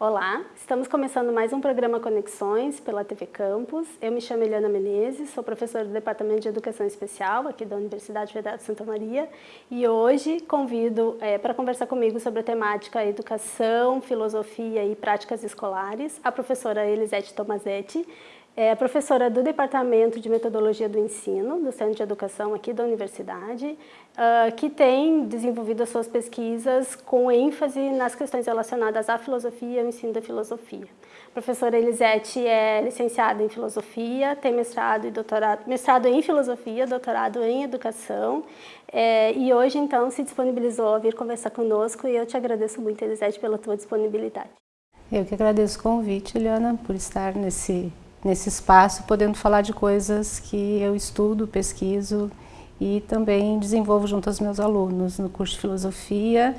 Olá, estamos começando mais um programa Conexões pela TV Campus. Eu me chamo Eliana Menezes, sou professora do Departamento de Educação Especial aqui da Universidade Federal de Santa Maria e hoje convido é, para conversar comigo sobre a temática Educação, Filosofia e Práticas Escolares a professora Elisete Tomazetti, é professora do Departamento de Metodologia do Ensino, do Centro de Educação aqui da Universidade, uh, que tem desenvolvido as suas pesquisas com ênfase nas questões relacionadas à filosofia e ao ensino da filosofia. A professora Elisete é licenciada em Filosofia, tem mestrado e doutorado, mestrado em Filosofia, doutorado em Educação, é, e hoje, então, se disponibilizou a vir conversar conosco e eu te agradeço muito, Elisete, pela tua disponibilidade. Eu que agradeço o convite, Eliana, por estar nesse nesse espaço, podendo falar de coisas que eu estudo, pesquiso e também desenvolvo junto aos meus alunos no curso de Filosofia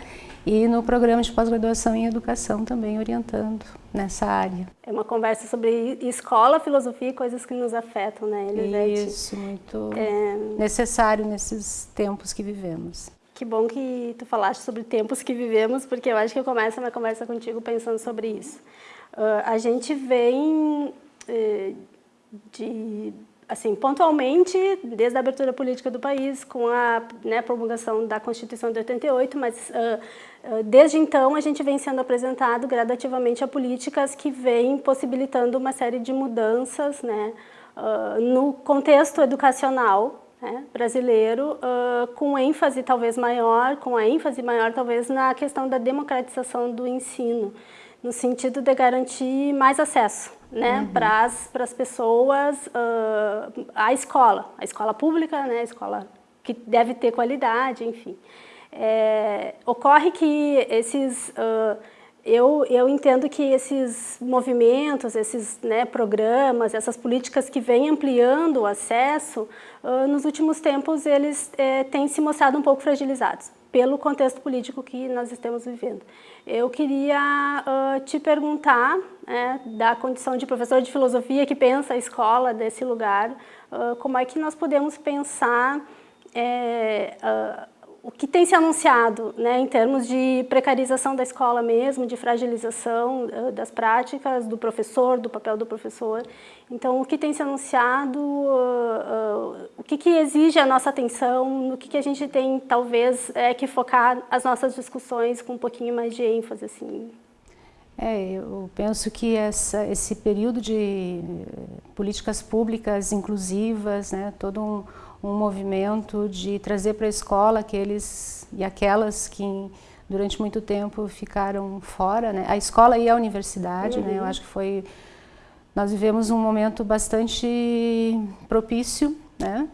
e no programa de pós-graduação em Educação também orientando nessa área. É uma conversa sobre escola, filosofia e coisas que nos afetam, né, Elisete? Isso, muito é... necessário nesses tempos que vivemos. Que bom que tu falaste sobre tempos que vivemos, porque eu acho que eu começo a minha conversa contigo pensando sobre isso. Uh, a gente vem de, assim, pontualmente, desde a abertura política do país, com a né, promulgação da Constituição de 88, mas uh, desde então a gente vem sendo apresentado gradativamente a políticas que vêm possibilitando uma série de mudanças né, uh, no contexto educacional né, brasileiro, com ênfase talvez maior, com a ênfase maior talvez na questão da democratização do ensino, no sentido de garantir mais acesso né, uhum. para as pessoas, uh, a escola, a escola pública, né, a escola que deve ter qualidade, enfim. É, ocorre que esses, uh, eu, eu entendo que esses movimentos, esses né, programas, essas políticas que vêm ampliando o acesso, uh, nos últimos tempos eles é, têm se mostrado um pouco fragilizados pelo contexto político que nós estamos vivendo. Eu queria uh, te perguntar, né, da condição de professor de filosofia que pensa a escola desse lugar, uh, como é que nós podemos pensar é, uh, o que tem se anunciado né, em termos de precarização da escola mesmo, de fragilização uh, das práticas do professor, do papel do professor. Então, o que tem se anunciado, uh, uh, o que, que, exige a nossa atenção, no que, que a gente tem, talvez, é, que focar as nossas discussões com um pouquinho mais de ênfase. Assim. É, eu penso que essa, esse período de políticas públicas inclusivas, né, todo um um movimento de trazer para a escola aqueles e aquelas que durante muito tempo ficaram fora, né? A escola e a universidade, uhum. né? Eu uhum. acho que foi nós vivemos um momento bastante propício, né?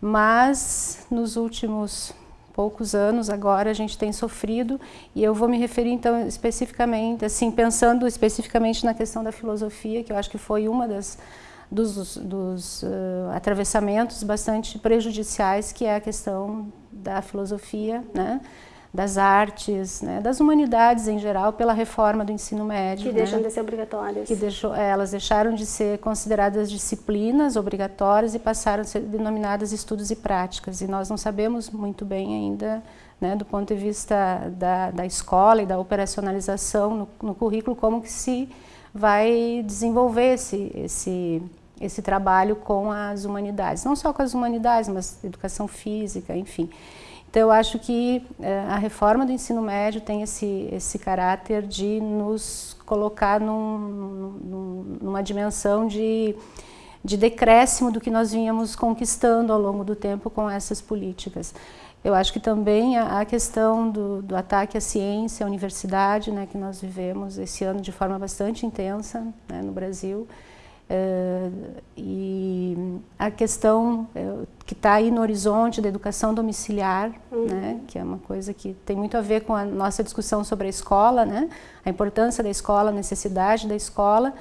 Mas nos últimos poucos anos agora a gente tem sofrido e eu vou me referir então especificamente, assim, pensando especificamente na questão da filosofia, que eu acho que foi uma das dos, dos uh, atravessamentos bastante prejudiciais, que é a questão da filosofia, né? das artes, né? das humanidades em geral, pela reforma do ensino médio. Que né? deixam de ser obrigatórias. Que deixou, é, elas deixaram de ser consideradas disciplinas obrigatórias e passaram a ser denominadas estudos e práticas. E nós não sabemos muito bem ainda, né, do ponto de vista da, da escola e da operacionalização no, no currículo, como que se vai desenvolver esse, esse esse trabalho com as humanidades, não só com as humanidades, mas educação física, enfim. Então, eu acho que eh, a reforma do ensino médio tem esse, esse caráter de nos colocar num, num, numa dimensão de, de decréscimo do que nós vínhamos conquistando ao longo do tempo com essas políticas. Eu acho que também a, a questão do, do, ataque à ciência, à universidade, né, que nós vivemos esse ano de forma bastante intensa né, no Brasil, Uh, e a questão uh, que está aí no horizonte da educação domiciliar, uhum. né, que é uma coisa que tem muito a ver com a nossa discussão sobre a escola, né, a importância da escola, a necessidade da escola,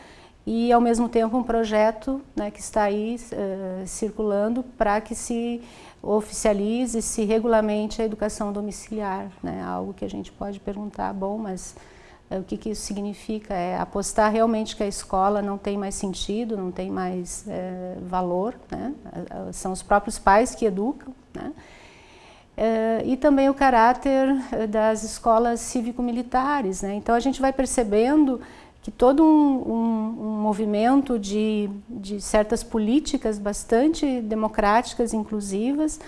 e ao mesmo tempo um projeto né, que está aí uh, circulando para que se oficialize, se regulamente a educação domiciliar, né, algo que a gente pode perguntar, bom, mas o que, que, isso significa? É apostar realmente que a escola não tem mais sentido, não tem mais é, valor, né? são os próprios pais que educam. Né? É, e também o caráter das escolas cívico-militares. Né? Então a gente vai percebendo que todo um, um, um movimento de, de certas políticas bastante democráticas, inclusivas,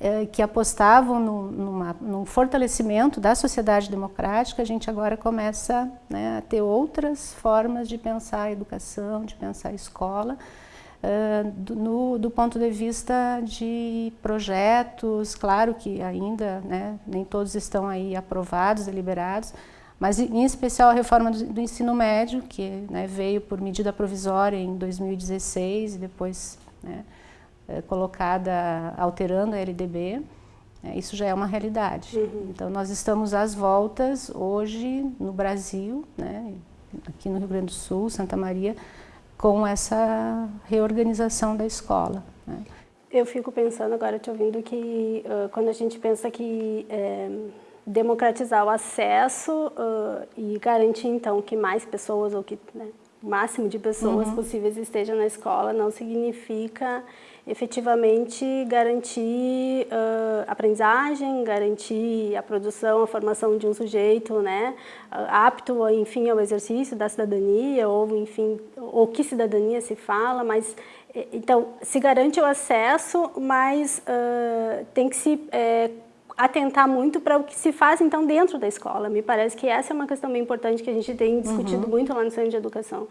é, que apostavam no, numa, num fortalecimento da sociedade democrática, a gente agora começa né, a ter outras formas de pensar a educação, de pensar a escola, uh, do, no, do ponto de vista de projetos, claro que ainda né, nem todos estão aí aprovados, deliberados, mas em especial a reforma do, do ensino médio, que né, veio por medida provisória em 2016 e depois né, colocada alterando a LDB, é, isso já é uma realidade. Uhum. Então nós estamos às voltas hoje no Brasil, né, aqui no Rio Grande do Sul, Santa Maria, com essa reorganização da escola. Né. Eu fico pensando agora, te ouvindo, que uh, quando a gente pensa que é, democratizar o acesso uh, e garantir então que mais pessoas ou que né, o máximo de pessoas uhum. possíveis estejam na escola não significa efetivamente garantir uh, aprendizagem, garantir a produção, a formação de um sujeito né, apto, enfim, ao exercício da cidadania, ou, enfim, ou que cidadania se fala, mas, então, se garante o acesso, mas uh, tem que se é, atentar muito para o que se faz, então, dentro da escola. Me parece que essa é uma questão bem importante que a gente tem discutido uhum. muito lá no Centro de Educação,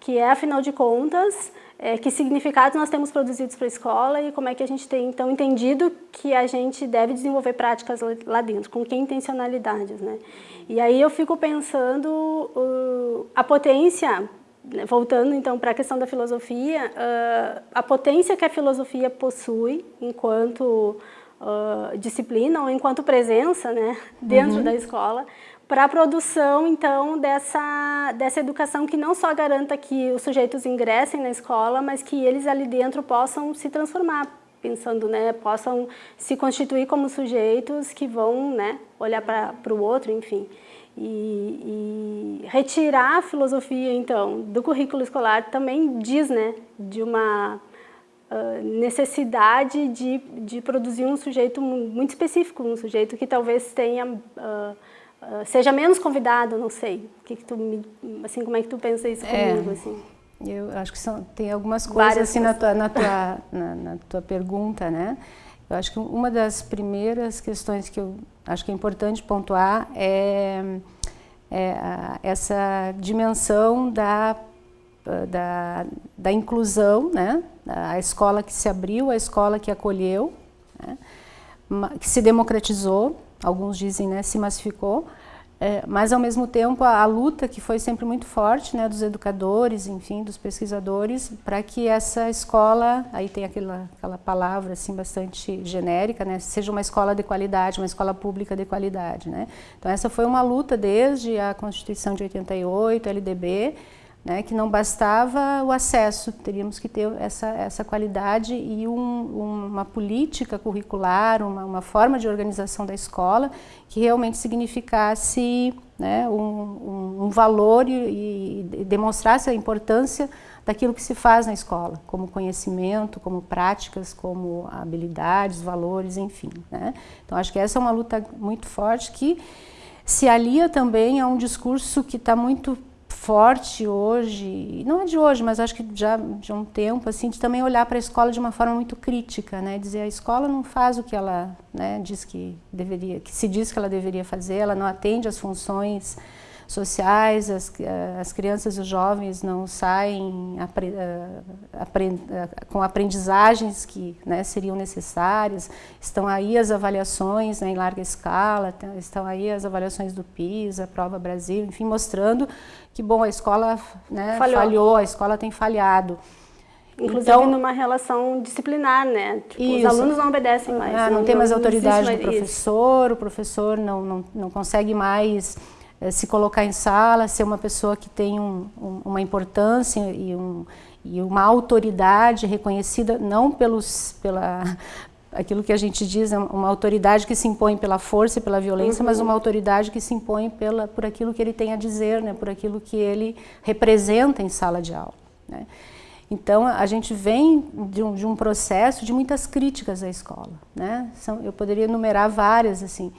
que é, afinal de contas, é, que significados nós temos produzidos para a escola e como é que a gente tem, então, entendido que a gente deve desenvolver práticas lá dentro, com que intencionalidades, né? E aí eu fico pensando uh, a potência, né, voltando, então, para a questão da filosofia, uh, a potência que a filosofia possui enquanto uh, disciplina ou enquanto presença né, dentro uhum. da escola, para a produção, então, dessa, dessa educação que não só garanta que os sujeitos ingressem na escola, mas que eles ali dentro possam se transformar, pensando, né, possam se constituir como sujeitos que vão né, olhar para o outro, enfim. E, e, retirar a filosofia, então, do currículo escolar também diz, né, de uma uh, necessidade de, de produzir um sujeito muito específico, um sujeito que talvez tenha... Uh, uh, seja menos convidado, não sei. Que que tu me, assim, como é que tu pensa isso é, comigo? Assim? Eu acho que são, tem algumas coisas Várias assim na tua, na, tua, na, na tua pergunta, né? Eu acho que uma das primeiras questões que eu acho que é importante pontuar é, é essa dimensão da, da, da, inclusão, né? a escola que se abriu, a escola que acolheu, né? que se democratizou, alguns dizem, né, se massificou, é, mas ao mesmo tempo a, a, luta que foi sempre muito forte, né, dos educadores, enfim, dos pesquisadores, para que essa escola, aí tem aquela, aquela palavra assim bastante genérica, né, seja uma escola de qualidade, uma escola pública de qualidade, né. Então essa foi uma luta desde a Constituição de 88, LDB, né, que não bastava o acesso, teríamos que ter essa, essa qualidade e um, uma política curricular, uma, uma, forma de organização da escola que realmente significasse né, um, um, valor e, e, demonstrasse a importância daquilo que se faz na escola, como conhecimento, como práticas, como habilidades, valores, enfim. Né? Então acho que essa é uma luta muito forte que se alia também a um discurso que está muito forte hoje, não é de hoje, mas acho que já de um tempo, assim, de também olhar para a escola de uma forma muito crítica, né? Dizer a escola não faz o que ela né, diz que deveria, que se diz que ela deveria fazer, ela não atende às funções sociais, as, as crianças e os jovens não saem apre, aprend, com aprendizagens que né, seriam necessárias, estão aí as avaliações né, em larga escala, estão aí as avaliações do PISA, Prova Brasil, enfim, mostrando que, bom, a escola né, falhou. falhou, a escola tem falhado. Inclusive então, numa relação disciplinar, né? Tipo, os alunos não obedecem mais. Ah, não, não, tem mais autoridade do professor, o professor não, não, não consegue mais eh, se colocar em sala, ser uma pessoa que tem um, um, uma importância e, um, e, uma autoridade reconhecida não pelos, pela, aquilo que a gente diz, uma autoridade que se impõe pela força e pela violência, uhum. mas uma autoridade que se impõe pela, por aquilo que ele tem a dizer, né, por aquilo que ele representa em sala de aula. Né. Então, a gente vem de um, de um, processo de muitas críticas à escola. Né? São, eu poderia enumerar várias, assim,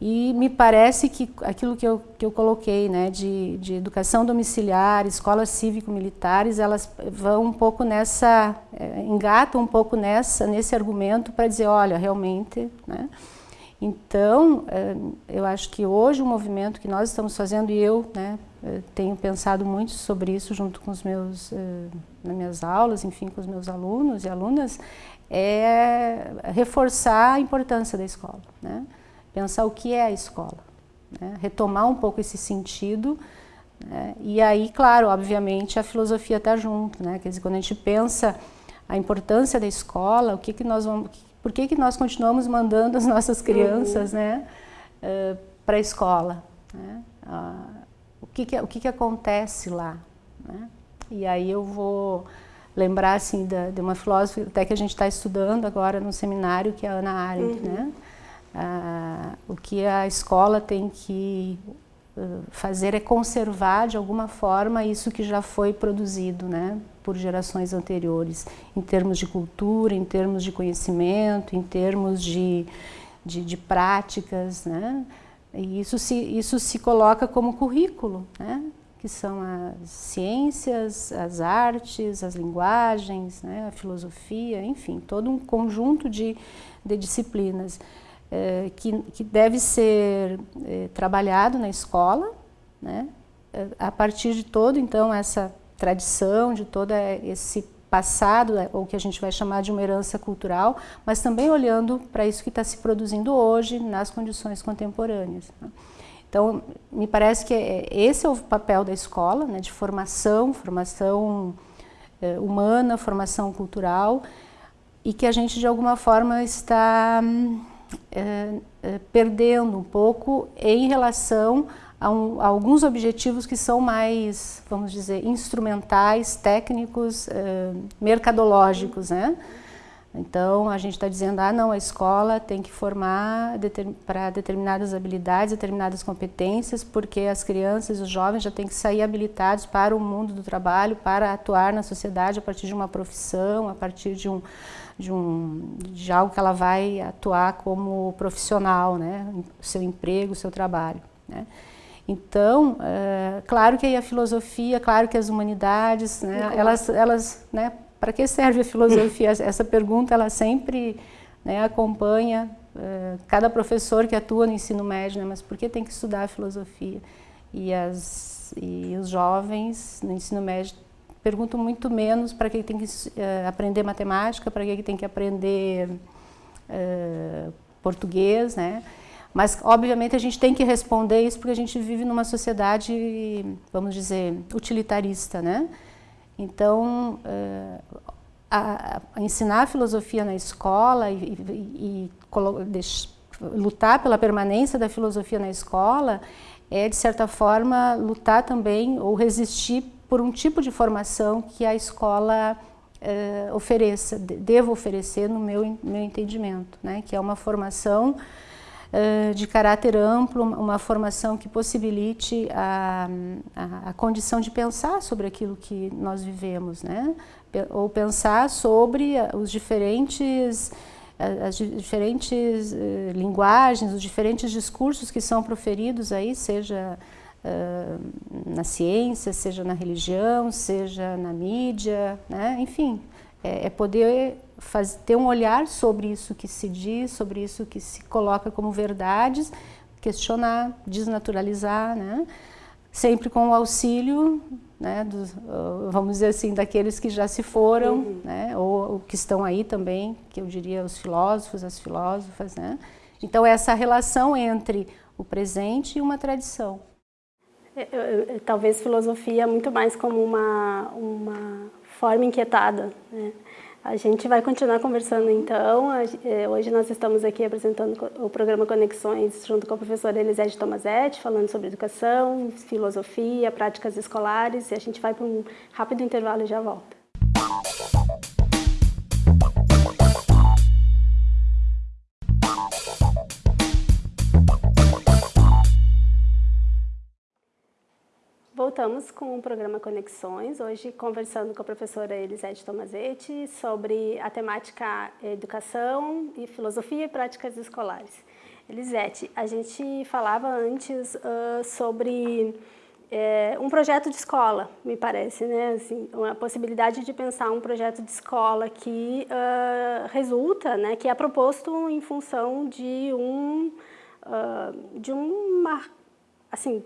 E me parece que aquilo que eu, que eu coloquei, né, de, de educação domiciliar, escolas cívico-militares, elas vão um pouco nessa, é, engatam um pouco nessa, nesse argumento para dizer, olha, realmente, né, então, é, eu acho que hoje o movimento que nós estamos fazendo, e eu né, é, tenho pensado muito sobre isso junto com os meus, é, nas minhas aulas, enfim, com os meus alunos e alunas, é reforçar a importância da escola. Né? Pensar o que é a escola, né? retomar um pouco esse sentido, né? e aí, claro, obviamente a filosofia está junto, né? quer dizer, quando a gente pensa a importância da escola, o que que nós vamos, por que que nós continuamos mandando as nossas crianças, uhum. né, uh, para a escola, né? Uh, o que que, o que que acontece lá, né? E aí eu vou lembrar assim de, de uma filósofa até que a gente está estudando agora no seminário que é a Ana Arendt, uhum. né? Ah, o que a escola tem que uh, fazer é conservar de alguma forma isso que já foi produzido né, por gerações anteriores, em termos de cultura, em termos de conhecimento, em termos de, de, de práticas. Né? E isso se, isso se coloca como currículo, né? que são as ciências, as artes, as linguagens, né? a filosofia, enfim, todo um conjunto de, de disciplinas. Eh, que, que, deve ser eh, trabalhado na escola, né? Eh, a partir de todo então essa tradição, de todo esse passado, ou que a gente vai chamar de uma herança cultural, mas também olhando para isso que está se produzindo hoje nas condições contemporâneas. Né? Então, me parece que é, esse é o papel da escola, né, de formação, formação humana, formação cultural, e que a gente de alguma forma está é, é, perdendo um pouco em relação a, um, a, alguns objetivos que são mais, vamos dizer, instrumentais, técnicos, é, mercadológicos, né? Então, a gente está dizendo, ah, não, a escola tem que formar para determinadas habilidades, determinadas competências, porque as crianças e os jovens já têm que sair habilitados para o mundo do trabalho, para atuar na sociedade a partir de uma profissão, a partir de um, de, um, de algo que ela vai atuar como profissional, né? o seu emprego, o seu trabalho. Né? Então, é, claro que aí a filosofia, claro que as humanidades, né, elas, elas né, para que serve a filosofia? Essa pergunta ela sempre né, acompanha é, cada professor que atua no ensino médio, né, mas por que tem que estudar a filosofia? E, as, e os jovens no ensino médio pergunto muito menos para que tem que uh, aprender matemática, para que tem que aprender uh, português, né? Mas, obviamente, a gente tem que responder isso porque a gente vive numa sociedade, vamos dizer, utilitarista, né? Então, uh, a, a ensinar a filosofia na escola e, e, e lutar pela permanência da filosofia na escola é, de certa forma, lutar também ou resistir por um tipo de formação que a escola eh, ofereça, deva oferecer no meu, meu entendimento, né? que é uma formação eh, de caráter amplo, uma formação que possibilite a, a, a, condição de pensar sobre aquilo que nós vivemos, né? ou pensar sobre os diferentes as diferentes linguagens, os diferentes discursos que são proferidos aí, seja na ciência, seja na religião, seja na mídia, né? enfim, é, é poder faz, ter um olhar sobre isso que se diz, sobre isso que se coloca como verdades, questionar, desnaturalizar, né? sempre com o auxílio, né, dos, vamos dizer assim, daqueles que já se foram, uhum. né, ou, ou, que estão aí também, que eu diria os filósofos, as filósofas. Né? Então, essa relação entre o presente e uma tradição. É, talvez filosofia muito mais como uma, uma forma inquietada. Né? A gente vai continuar conversando então. É, hoje nós estamos aqui apresentando o programa Conexões junto com a professora Elisete Tomazetti, falando sobre educação, filosofia, práticas escolares. E a gente vai para um rápido intervalo e já volta. Voltamos com o programa Conexões, hoje conversando com a professora Elisete Tomazetti sobre a temática educação e filosofia e práticas escolares. Elisete, a gente falava antes uh, sobre é, um projeto de escola, me parece, né? Assim, uma possibilidade de pensar um projeto de escola que uh, resulta, né, que é proposto em função de um, uh, de uma, assim,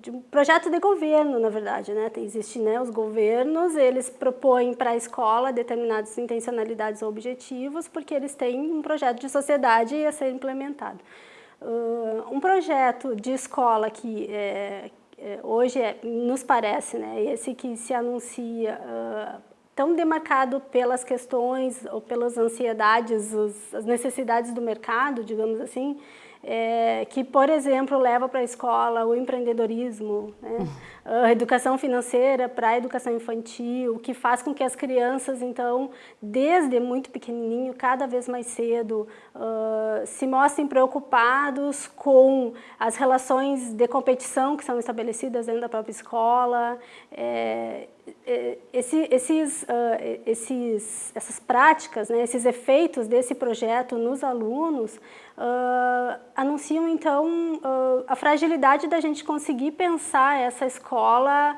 de um projeto de governo, na verdade, né? Existem né, os governos, eles propõem para a escola determinadas intencionalidades ou objetivos, porque eles têm um projeto de sociedade a ser implementado. Uh, um projeto de escola que, é, é, hoje é, nos parece, né, esse que se anuncia uh, tão demarcado pelas questões ou pelas ansiedades, os, as necessidades do mercado, digamos assim, é, que, por exemplo, leva para a escola o empreendedorismo, né? a educação financeira para a educação infantil, que faz com que as crianças, então, desde muito pequenininho, cada vez mais cedo, uh, se mostrem preocupados com as relações de competição que são estabelecidas dentro da própria escola, é, é esse, esses, uh, esses, essas práticas, né, esses efeitos desse projeto nos alunos uh, anunciam, então, uh, a fragilidade da gente conseguir pensar essa escola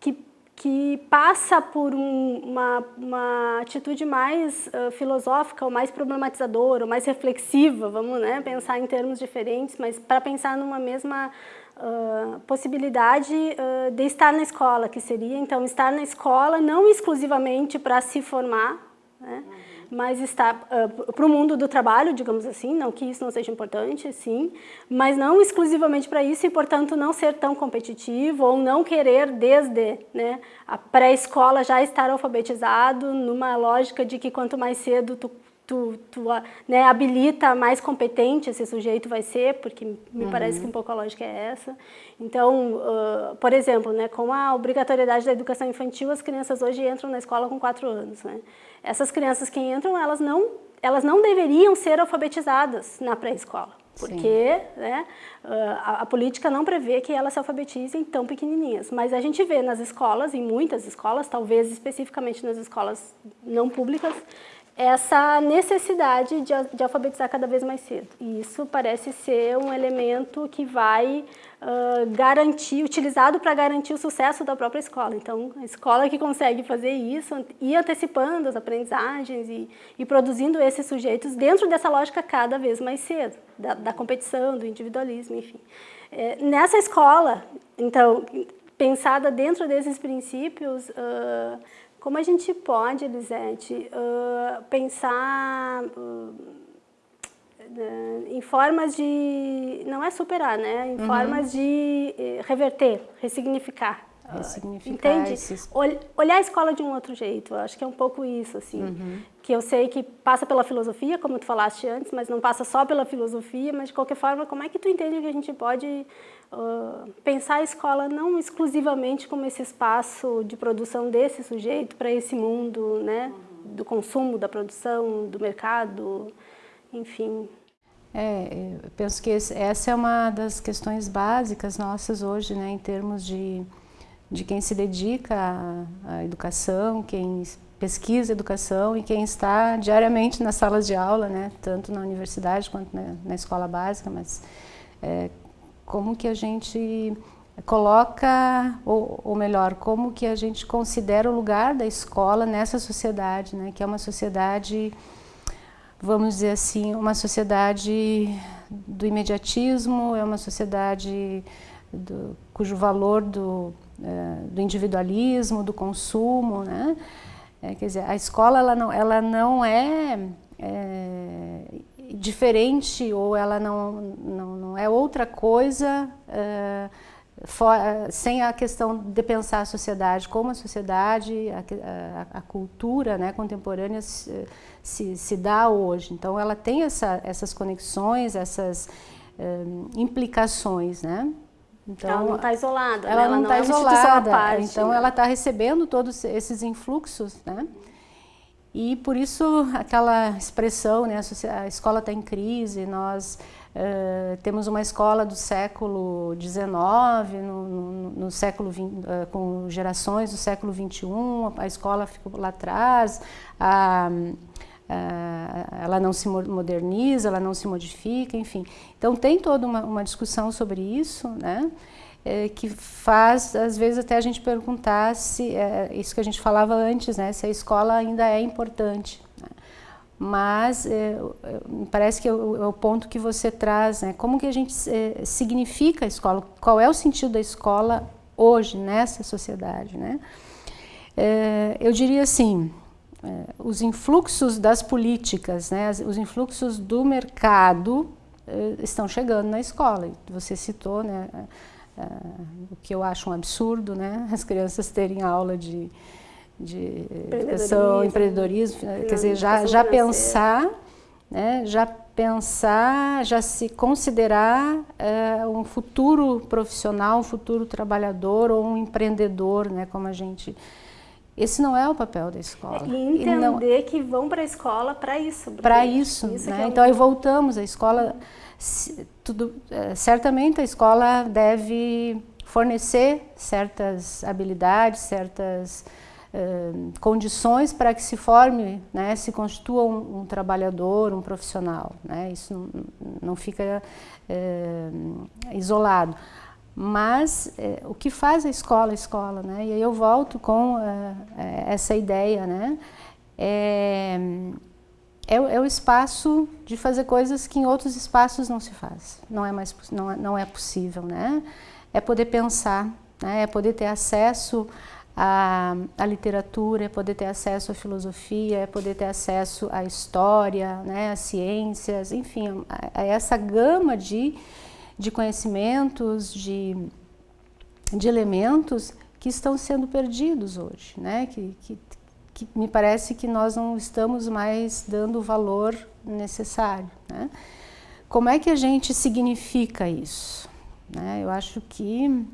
que, que passa por um, uma, uma atitude mais uh, filosófica, ou mais problematizadora, ou mais reflexiva, vamos né, pensar em termos diferentes, mas para pensar numa mesma Uh, possibilidade uh, de estar na escola, que seria, então, estar na escola não exclusivamente para se formar, né? Uhum mas está uh, para o mundo do trabalho, digamos assim, não que isso não seja importante, sim, mas não exclusivamente para isso e, portanto, não ser tão competitivo ou não querer desde né, a pré-escola já estar alfabetizado numa lógica de que quanto mais cedo tu tu, tu né, habilita mais competente esse sujeito vai ser, porque me uhum. parece que um pouco a lógica é essa. Então, uh, por exemplo, né, com a obrigatoriedade da educação infantil, as crianças hoje entram na escola com quatro anos. Né? Essas crianças que entram, elas não, elas não deveriam ser alfabetizadas na pré-escola. Porque né, a, a, política não prevê que elas se alfabetizem tão pequenininhas. Mas a gente vê nas escolas, em muitas escolas, talvez especificamente nas escolas não públicas, essa necessidade de, de, alfabetizar cada vez mais cedo. E isso parece ser um elemento que vai uh, garantir, utilizado para garantir o sucesso da própria escola. Então, a escola que consegue fazer isso, ir antecipando as aprendizagens e, e produzindo esses sujeitos dentro dessa lógica cada vez mais cedo, da, da competição, do individualismo, enfim. É, nessa escola, então, pensada dentro desses princípios, uh, como a gente pode, Elisete, uh, pensar uh, em formas de, não é superar, né? Em uhum. formas de eh, reverter, ressignificar. Ressignificar Entende? Esses... Olhar a escola de um outro jeito, eu acho que é um pouco isso, assim. Uhum. Que eu sei que passa pela filosofia, como tu falaste antes, mas não passa só pela filosofia, mas de qualquer forma, como é que tu entende que a gente pode uh, pensar a escola não exclusivamente como esse espaço de produção desse sujeito para esse mundo, né, do consumo, da produção, do mercado, enfim. É, eu penso que esse, essa é uma das questões básicas nossas hoje, né, em termos de, de quem se dedica à, à educação, quem pesquisa educação e quem está diariamente nas salas de aula, né, tanto na universidade quanto na, na escola básica, mas é, como que a gente coloca, ou, ou, melhor, como que a gente considera o lugar da escola nessa sociedade, né? que é uma sociedade, vamos dizer assim, uma sociedade do imediatismo, é uma sociedade do, cujo valor do, do individualismo, do consumo, né? É, quer dizer, a escola ela não, ela não é, é diferente ou ela não, não, não é outra coisa uh, for, uh, sem a questão de pensar a sociedade, como a sociedade, a, a, a cultura né, contemporânea se, se, se, dá hoje. Então ela tem essa, essas conexões, essas uh, implicações, né? Então, ela não está isolada, ela né? não está é isolada, então ela está recebendo todos esses influxos, né? E por isso aquela expressão, né, a escola está em crise, nós uh, temos uma escola do século XIX, no, no, no século 20, uh, eh, com gerações do século XXI, a escola ficou lá atrás, a, ela não se moderniza, ela não se modifica, enfim. Então tem toda uma, uma discussão sobre isso, né? É, que faz, às vezes, até a gente perguntar se, é, isso que a gente falava antes, né? Se a escola ainda é importante. Né? Mas é, parece que é o, é o, ponto que você traz, né? Como que a gente é, significa a escola? Qual é o sentido da escola hoje, nessa sociedade, né? É, eu diria assim, os influxos das políticas, né, os influxos do mercado é, estão chegando na escola. Você citou né, o que eu acho um absurdo, né, as crianças terem aula de, de educação, empreendedorismo, quer dizer, já, já pensar, né, já pensar, já se considerar é, um futuro profissional, um futuro trabalhador ou um empreendedor, né, como a gente esse não é o papel da escola. E entender não... que vão para a escola para isso. Para isso, isso né? É então aí voltamos, a escola, tudo, é, certamente a escola deve fornecer certas habilidades, certas uh, condições para que se forme, né, se constitua um, um trabalhador, um profissional. Né? Isso não, não fica uh, isolado. Mas é, o que faz a escola a escola, né? E aí eu volto com é essa ideia, né? É, é, é, o espaço de fazer coisas que em outros espaços não se faz, não é mais não, é, não é possível, né? É poder pensar, né? é poder ter acesso à, à literatura, é poder ter acesso à filosofia, é poder ter acesso à história, né? às ciências, enfim, a, a essa gama de de conhecimentos, de, de elementos que estão sendo perdidos hoje, né? que, que, que me parece que nós não estamos mais dando o valor necessário. Né? Como é que a gente significa isso? Né? Eu acho que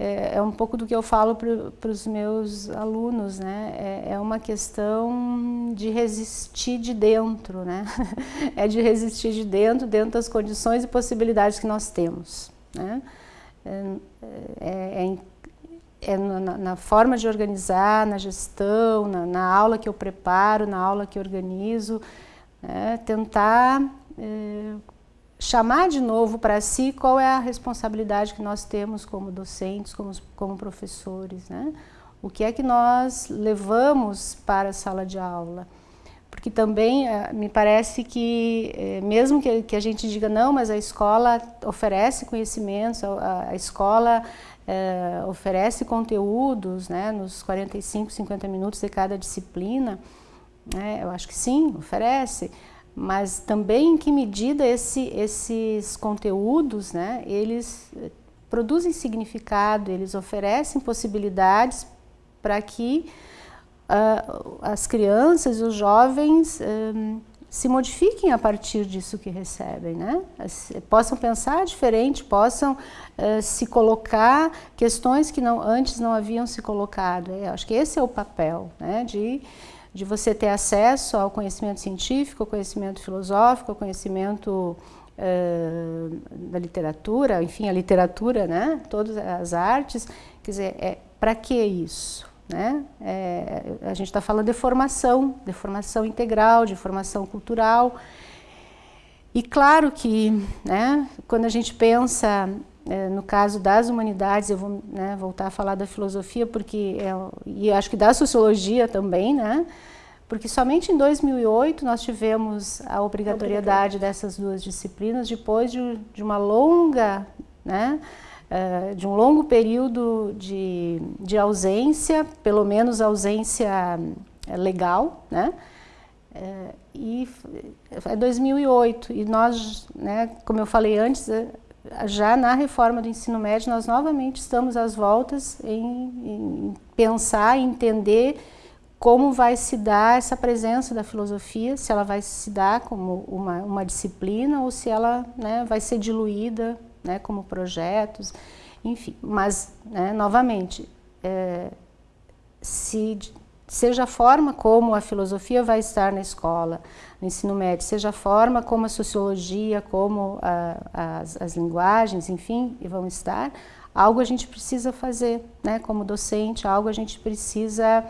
é, é, um pouco do que eu falo para os meus alunos, né? É, é, uma questão de resistir de dentro, né? é de resistir de dentro, dentro das condições e possibilidades que nós temos, né? É, é, é, é na, na, forma de organizar, na gestão, na, na, aula que eu preparo, na aula que organizo, né? tentar é, chamar de novo para si qual é a responsabilidade que nós temos como docentes, como, como professores, né? O que é que nós levamos para a sala de aula? Porque também eh, me parece que, eh, mesmo que, a gente diga não, mas a escola oferece conhecimentos, a, escola é, oferece conteúdos né, nos 45, 50 minutos de cada disciplina, né, eu acho que sim, oferece, mas também em que medida esse, esses conteúdos, né, eles eh, produzem significado, eles oferecem possibilidades para que uh, as crianças e os jovens um, se modifiquem a partir disso que recebem, né? possam pensar diferente, possam uh, se colocar questões que não, antes não haviam se colocado. Eu acho que esse é o papel né? de de você ter acesso ao conhecimento científico, ao conhecimento filosófico, ao conhecimento uh, da literatura, enfim, a literatura, né? todas as artes. Quer dizer, é, para que isso? Né? É, a gente está falando de formação, de formação integral, de formação cultural. E claro que, né, quando a gente pensa no caso das humanidades, eu vou né, voltar a falar da filosofia, porque é, e acho que da sociologia também, né? Porque somente em 2008 nós tivemos a obrigatoriedade dessas duas disciplinas, depois de, de uma longa, né, uh, de um longo período de, de ausência, pelo menos ausência é, legal, né? Uh, e é 2008 e nós, né, como eu falei antes, já na reforma do ensino médio, nós novamente estamos às voltas em, em pensar, entender como vai se dar essa presença da filosofia, se ela vai se dar como uma, uma disciplina ou se ela né, vai ser diluída né, como projetos, enfim. Mas, né, novamente, é, se seja a forma como a filosofia vai estar na escola, no ensino médio, seja a forma como a sociologia, como a, as, as, linguagens, enfim, vão estar, algo a gente precisa fazer, né, como docente, algo a gente precisa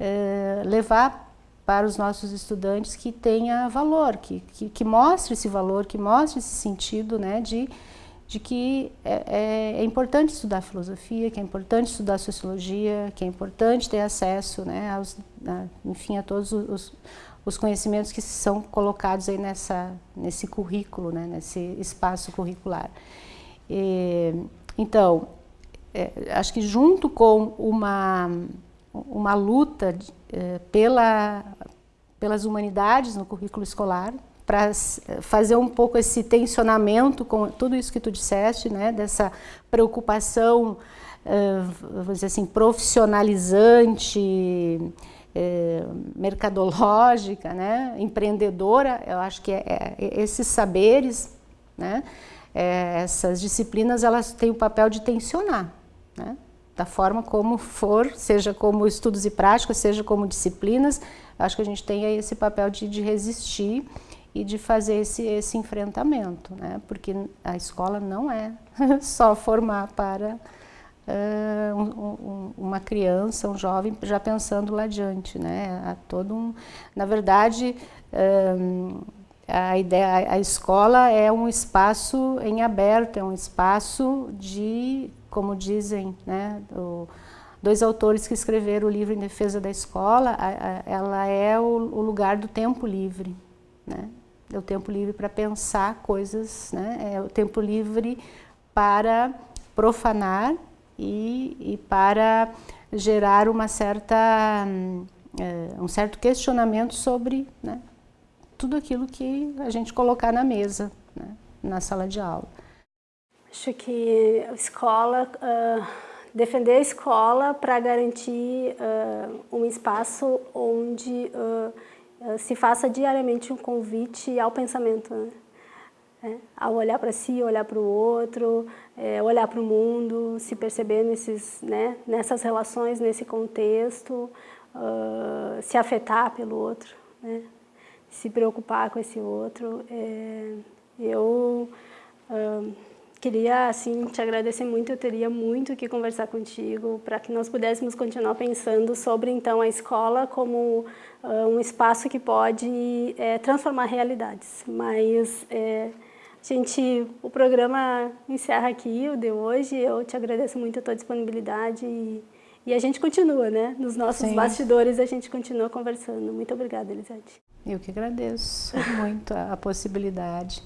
é, levar para os nossos estudantes que tenha valor, que, que, que mostre esse valor, que mostre esse sentido né, de, de que é, é, é, importante estudar filosofia, que é importante estudar sociologia, que é importante ter acesso né, aos, a, enfim, a todos os, os conhecimentos que são colocados aí nessa, nesse currículo, né, nesse espaço curricular. E, então, é, acho que junto com uma, uma luta é, pela, pelas humanidades no currículo escolar, para fazer um pouco esse tensionamento com tudo isso que tu disseste, né, dessa preocupação, vamos dizer assim, profissionalizante, é, mercadológica, né, empreendedora, eu acho que é, é, esses saberes, né, é, essas disciplinas, elas têm o papel de tensionar, né, da forma como for, seja como estudos e práticas, seja como disciplinas, acho que a gente tem aí esse papel de, de resistir e de fazer esse, esse enfrentamento, né, porque a escola não é só formar para uh, um, uma criança, um jovem, já pensando lá adiante, né? Todo um, na verdade, um, a ideia, a escola é um espaço em aberto, é um espaço de, como dizem, né? Dois autores que escreveram o livro em defesa da escola, a, a, ela é o, o, lugar do tempo livre, né? É o tempo livre para pensar coisas, né? É o tempo livre para profanar e, e para gerar uma certa, uh, um certo questionamento sobre né, tudo aquilo que a gente colocar na mesa, né, na sala de aula. Acho que a escola, uh, defender a escola para garantir uh, um espaço onde se faça diariamente um convite ao pensamento. Né? É, ao olhar para si, olhar para o outro, é, olhar para o mundo, se perceber nesses, né, nessas relações, nesse contexto, uh, se afetar pelo outro, né, se preocupar com esse outro. É, eu uh, queria assim, te agradecer muito, eu teria muito que conversar contigo para que nós pudéssemos continuar pensando sobre então a escola como uh, um espaço que pode é, transformar realidades, mas é, Gente, o programa encerra aqui, o de hoje. Eu te agradeço muito a tua disponibilidade e, e a gente continua, né? Nos nossos Sim. bastidores a gente continua conversando. Muito obrigada, Elisete. Eu que agradeço muito a, a possibilidade.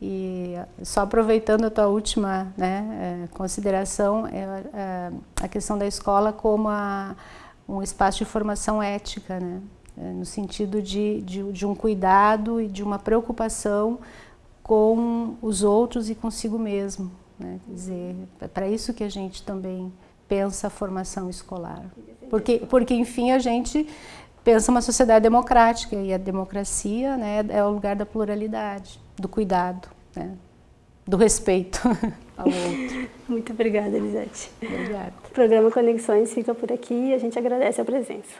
E só aproveitando a tua última né, é, consideração, é, é, a questão da escola como a, um espaço de formação ética, né? É, no sentido de, de, de um cuidado e de uma preocupação com os outros e consigo mesmo. Né? Quer dizer, é para isso que a gente também pensa a formação escolar. Porque, porque, enfim, a gente pensa uma sociedade democrática e a democracia né, é o lugar da pluralidade, do cuidado, né, do respeito ao outro. Muito obrigada, Elisete. Obrigada. O programa Conexões fica por aqui e a gente agradece a presença.